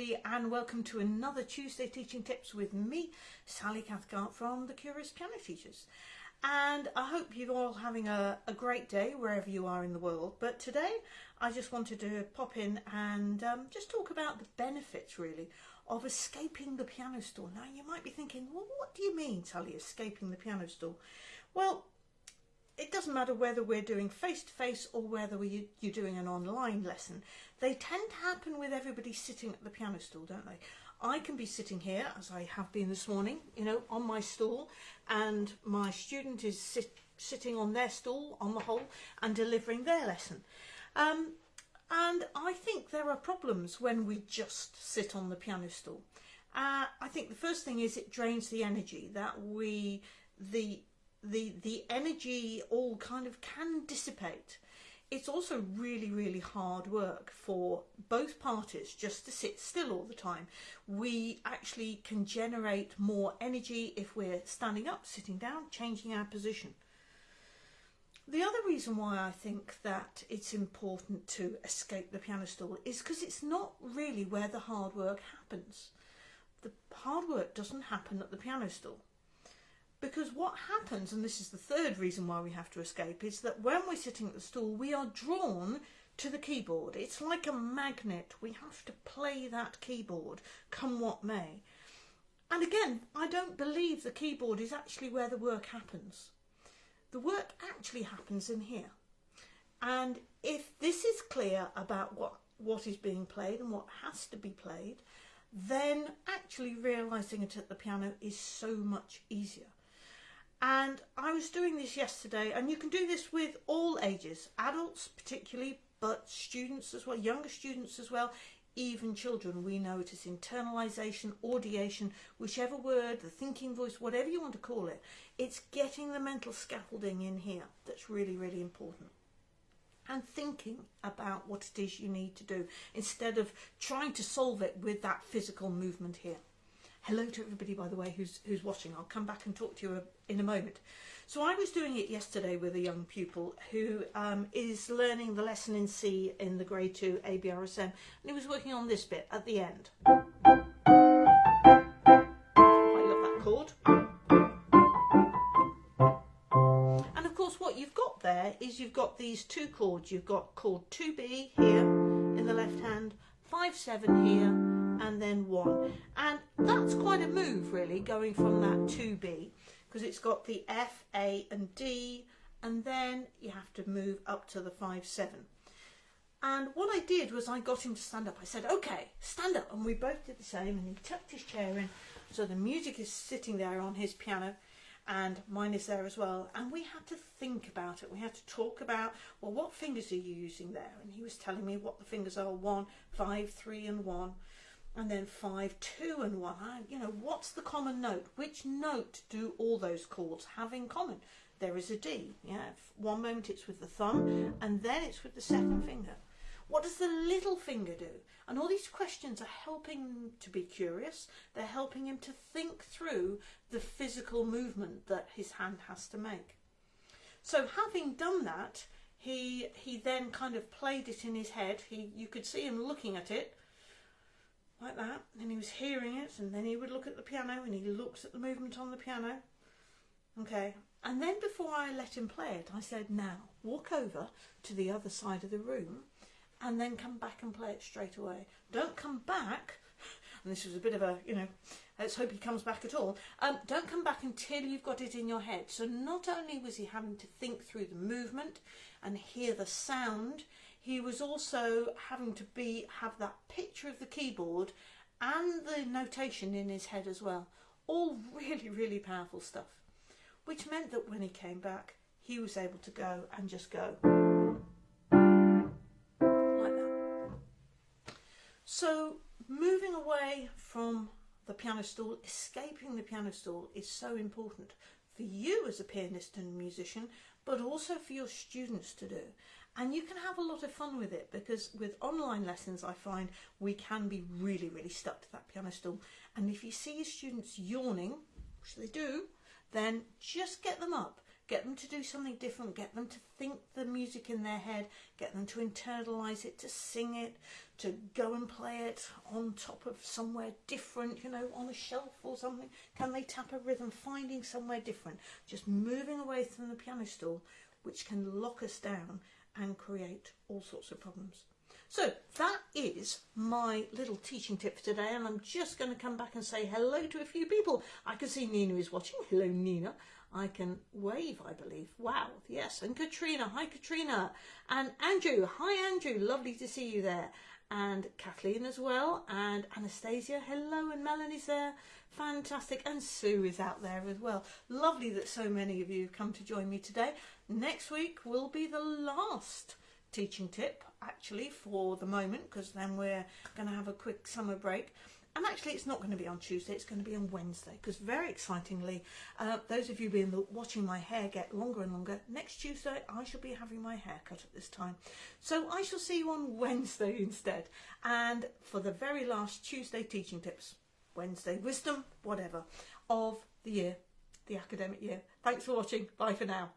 and welcome to another Tuesday Teaching Tips with me, Sally Cathcart from the Curious Piano Teachers. And I hope you're all having a, a, great day wherever you are in the world. But today I just wanted to pop in and um, just talk about the benefits really of escaping the piano store. Now you might be thinking, well, what do you mean, Sally, escaping the piano store? Well, it doesn't matter whether we're doing face-to-face -face or whether we, you're doing an online lesson. They tend to happen with everybody sitting at the piano stool, don't they? I can be sitting here, as I have been this morning, you know, on my stool, and my student is sit, sitting on their stool, on the whole, and delivering their lesson. Um, and I think there are problems when we just sit on the piano stool. Uh, I think the first thing is it drains the energy that we, the the the energy all kind of can dissipate. It's also really, really hard work for both parties just to sit still all the time. We actually can generate more energy if we're standing up, sitting down, changing our position. The other reason why I think that it's important to escape the piano stool is because it's not really where the hard work happens. The hard work doesn't happen at the piano stool. Because what happens, and this is the third reason why we have to escape, is that when we're sitting at the stool, we are drawn to the keyboard. It's like a magnet. We have to play that keyboard, come what may. And again, I don't believe the keyboard is actually where the work happens. The work actually happens in here. And if this is clear about what, what is being played and what has to be played, then actually realising it at the piano is so much easier. And I was doing this yesterday, and you can do this with all ages, adults particularly, but students as well, younger students as well, even children. We know it is internalisation, audiation, whichever word, the thinking voice, whatever you want to call it. It's getting the mental scaffolding in here that's really, really important. And thinking about what it is you need to do instead of trying to solve it with that physical movement here. Hello to everybody, by the way, who's, who's watching. I'll come back and talk to you in a moment. So I was doing it yesterday with a young pupil who um, is learning the lesson in C in the grade 2 ABRSM and he was working on this bit at the end. I love that chord. And of course what you've got there is you've got these two chords. You've got chord 2B here in the left hand, 5-7 here and then 1. And that's quite a move really going from that 2B because it's got the F, A and D and then you have to move up to the 5-7. And what I did was I got him to stand up. I said, okay, stand up. And we both did the same. And he tucked his chair in. So the music is sitting there on his piano and mine is there as well. And we had to think about it. We had to talk about, well, what fingers are you using there? And he was telling me what the fingers are, one, five, three and one and then five, two and one. You know, what's the common note? Which note do all those chords have in common? There is a D. Yeah, one moment it's with the thumb and then it's with the second finger. What does the little finger do? And all these questions are helping him to be curious. They're helping him to think through the physical movement that his hand has to make. So having done that, he he then kind of played it in his head. He you could see him looking at it like that and he was hearing it and then he would look at the piano and he looks at the movement on the piano. Okay. And then before I let him play it I said now walk over to the other side of the room and then come back and play it straight away. Don't come back and this was a bit of a you know let's hope he comes back at all um, don't come back until you've got it in your head. So not only was he having to think through the movement and hear the sound he was also having to be have that picture of the keyboard and the notation in his head as well. All really, really powerful stuff. Which meant that when he came back, he was able to go and just go like that. So moving away from the piano stool, escaping the piano stool is so important for you as a pianist and musician, but also for your students to do. And you can have a lot of fun with it because with online lessons I find we can be really really stuck to that piano stool. And if you see your students yawning which they do then just get them up get them to do something different, get them to think the music in their head, get them to internalize it, to sing it, to go and play it on top of somewhere different, you know, on a shelf or something. Can they tap a rhythm, finding somewhere different, just moving away from the piano stool, which can lock us down and create all sorts of problems. So that is my little teaching tip for today and I'm just going to come back and say hello to a few people. I can see Nina is watching. Hello Nina. I can wave, I believe. Wow, yes. And Katrina. Hi Katrina. And Andrew. Hi Andrew. Lovely to see you there. And Kathleen as well. And Anastasia. Hello. And Melanie's there. Fantastic. And Sue is out there as well. Lovely that so many of you have come to join me today. Next week will be the last teaching tip actually for the moment because then we're going to have a quick summer break. And actually it's not going to be on Tuesday it's going to be on Wednesday because very excitingly uh, those of you been watching my hair get longer and longer next Tuesday I shall be having my hair cut at this time. So I shall see you on Wednesday instead. And for the very last Tuesday teaching tips Wednesday wisdom whatever of the year the academic year. Thanks for watching. Bye for now